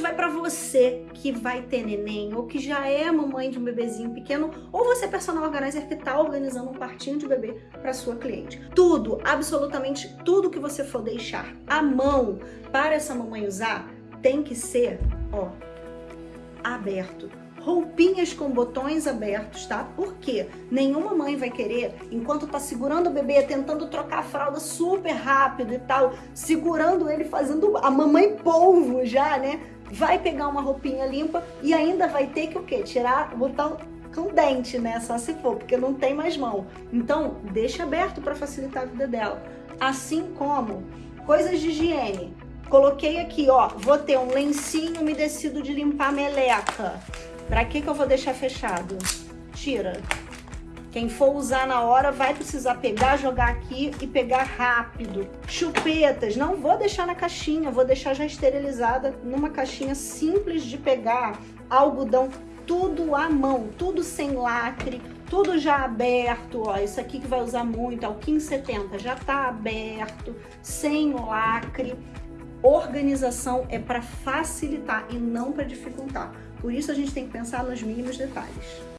vai para você que vai ter neném ou que já é mamãe de um bebezinho pequeno ou você é personal organizer que está organizando um quartinho de bebê para sua cliente. Tudo, absolutamente tudo que você for deixar à mão para essa mamãe usar tem que ser, ó, aberto roupinhas com botões abertos, tá? Porque nenhuma mãe vai querer, enquanto tá segurando o bebê, tentando trocar a fralda super rápido e tal, segurando ele, fazendo a mamãe polvo já, né? Vai pegar uma roupinha limpa e ainda vai ter que o quê? Tirar, botar com dente, né? Só se for, porque não tem mais mão. Então, deixa aberto para facilitar a vida dela. Assim como coisas de higiene. Coloquei aqui, ó, vou ter um lencinho umedecido de limpar meleca. Pra que que eu vou deixar fechado? Tira. Quem for usar na hora vai precisar pegar, jogar aqui e pegar rápido. Chupetas, não vou deixar na caixinha, vou deixar já esterilizada numa caixinha simples de pegar. Algodão, tudo à mão, tudo sem lacre, tudo já aberto, ó, isso aqui que vai usar muito, é o 1570, já tá aberto, sem lacre. Organização é para facilitar e não para dificultar. Por isso a gente tem que pensar nos mínimos detalhes.